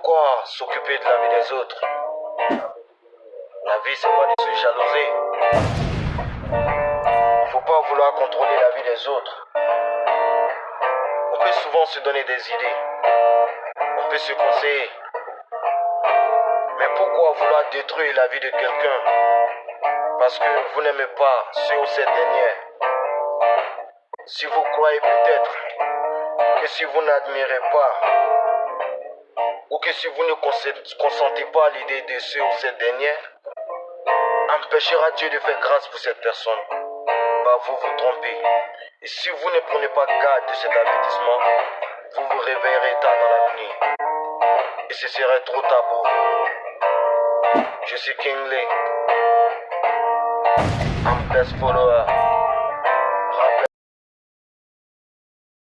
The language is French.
pourquoi s'occuper de la vie des autres La vie, c'est pas de se jalouser. Il faut pas vouloir contrôler la vie des autres. On peut souvent se donner des idées. On peut se conseiller. Mais pourquoi vouloir détruire la vie de quelqu'un Parce que vous n'aimez pas ce ou cette dernière. Si vous croyez peut-être que si vous n'admirez pas, si vous ne consentez pas à l'idée de ce ou cette dernière, empêchera Dieu de faire grâce pour cette personne. Bah, vous vous trompez. Et si vous ne prenez pas garde de cet avertissement, vous vous réveillerez tard dans la nuit. Et ce serait trop tard pour. Je suis King Lee. I'm best follower.